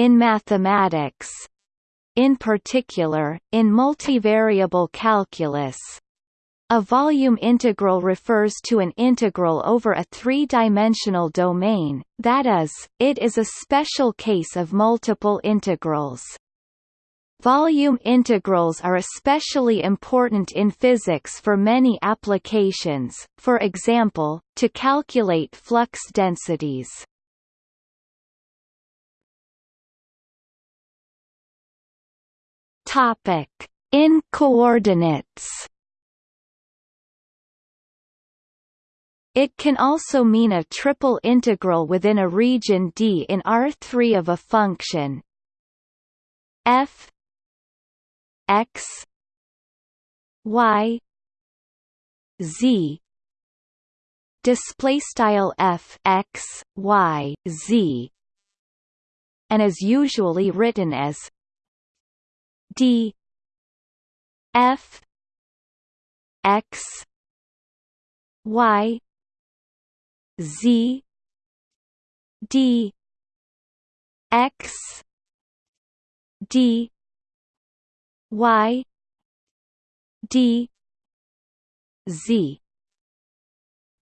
in mathematics in particular, in multivariable calculus, a volume integral refers to an integral over a three-dimensional domain, that is, it is a special case of multiple integrals. Volume integrals are especially important in physics for many applications, for example, to calculate flux densities. In coordinates. It can also mean a triple integral within a region D in R3 of a function. F x y z. Display style f x y z. And is usually written as d f x y Z D X D Y D Z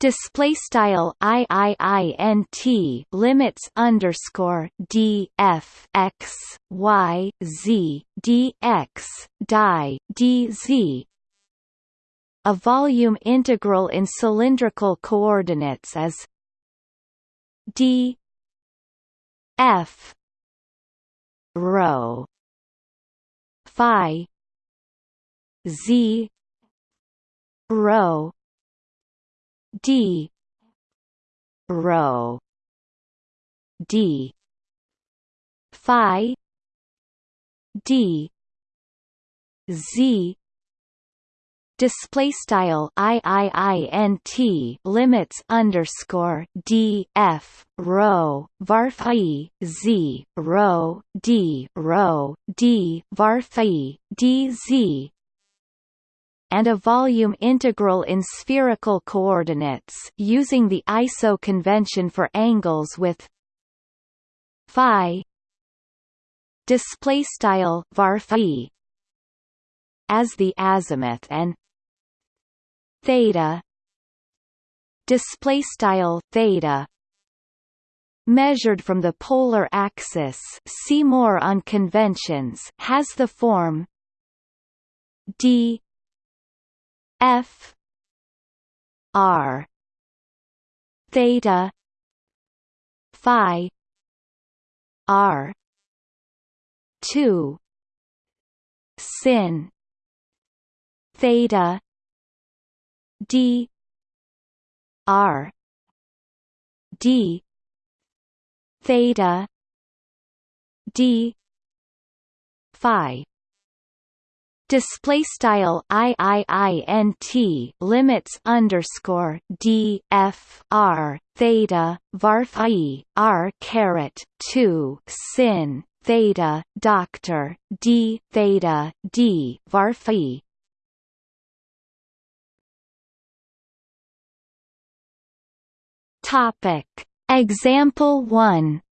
display style i i i n t limits underscore d f x y z d x die d z. A volume integral in cylindrical coordinates is d f rho phi z rho d. Rho. D. Phi. D. Z. Display style i i i n t limits underscore d f rho varphi z rho d rho d varphi d z and a volume integral in spherical coordinates using the ISO convention for angles with phi display style varphi as the azimuth and theta display style theta measured from the polar axis. See more on conventions has the form d f r theta phi r 2 sin theta d r d theta d phi display style i i i n t limits underscore d f r theta var phi r caret 2 sin theta doctor d theta d var phi Topic. Example 1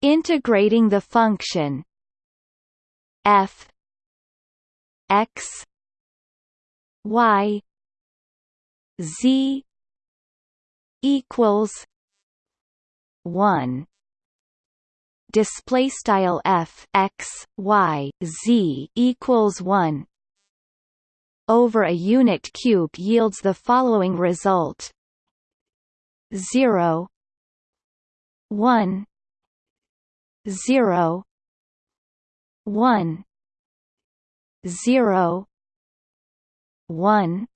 Integrating the function f x y z equals 1 display style f x y z equals 1 over a unit cube yields the following result. 0 1 0 1 0 1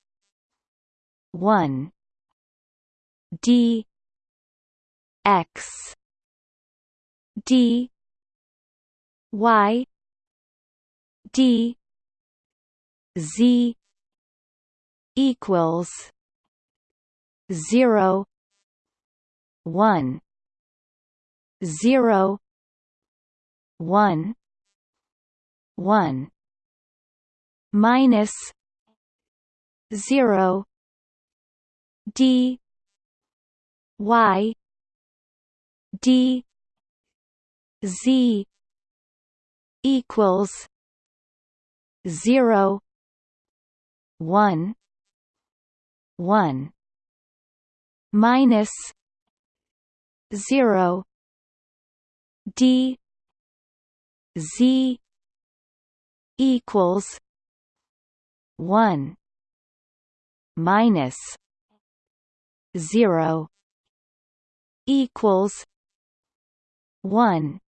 1 d x d y d z equals zero one zero one one. Minus zero D Y d z equals 0 1 1 minus 0 d z equals 1 minus 0 equals 1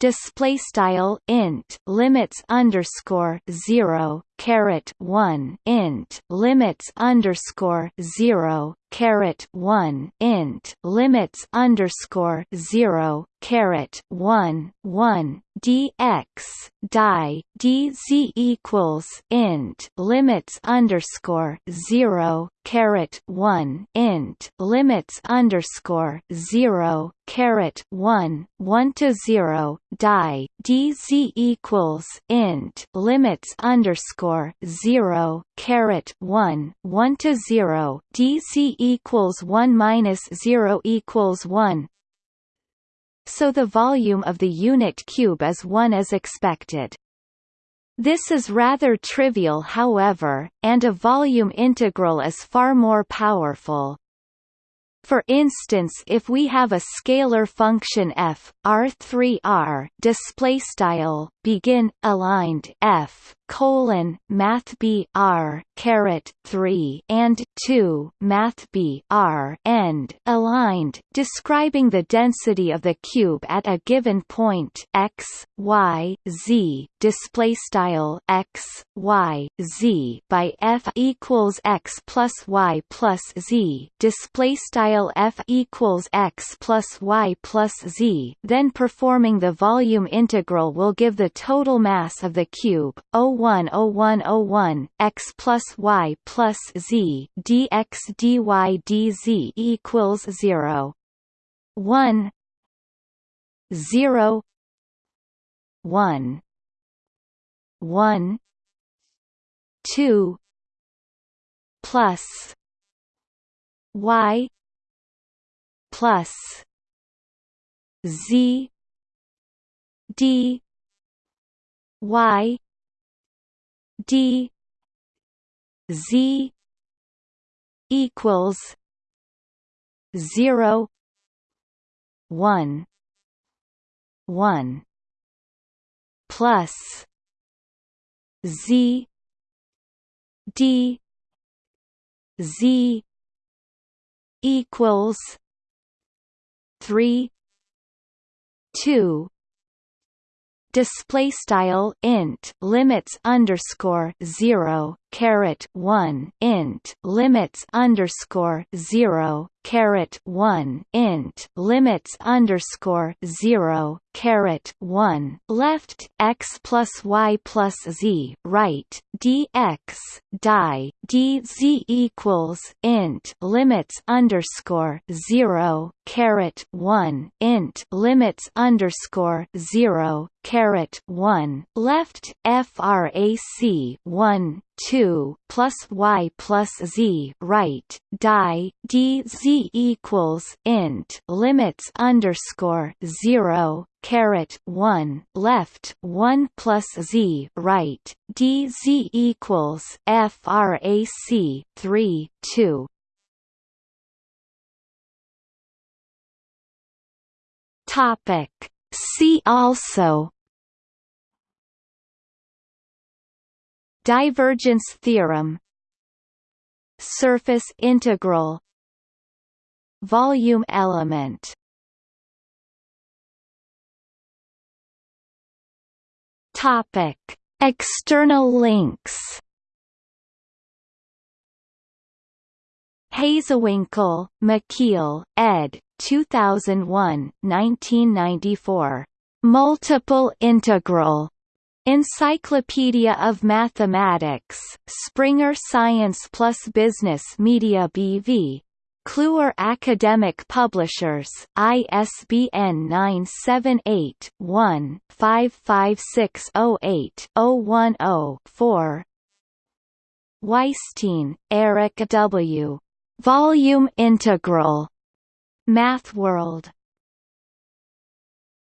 display style int limits underscore zero caret one int limits underscore zero caret one int limits underscore zero caret one one dx die dz equals int limits underscore zero caret one int limits underscore zero caret one one to zero die dz equals int limits underscore zero caret one one to zero DC equals one minus zero equals one so the volume of the unit cube is 1 as expected. This is rather trivial however, and a volume integral is far more powerful. For instance, if we have a scalar function f r3r display style begin aligned f colon math b r caret 3 and 2 math b r end aligned describing the density of the cube at a given point x y z display style x y z by f equals x plus y plus z display style f equals x plus y plus z then performing the volume integral will give the total mass of the cube 010101 x plus y plus z dx dy dz equals 0 1 0 1 1 2 plus. Y. Plus. Z. D y d z equals 0 1 1 plus z d z equals 3 2 display style int limits underscore zero caret one int limits underscore zero caret one int limits underscore zero caret one left x plus y plus z right dx die dz equals int limits underscore zero caret one int limits underscore zero caret one left frac one 2 plus y plus z right die d z equals int limits underscore 0 caret 1 left 1 plus z right d z equals frac 3 2 topic. See also Divergence theorem Surface integral Volume element Topic External links Hazewinkel, Michiel, ed. 2001, 1994. Multiple integral Encyclopedia of Mathematics, Springer Science Plus Business Media BV. Kluwer Academic Publishers, ISBN 978-1-55608-010-4 Weisstein, Eric W. Volume Integral. MathWorld.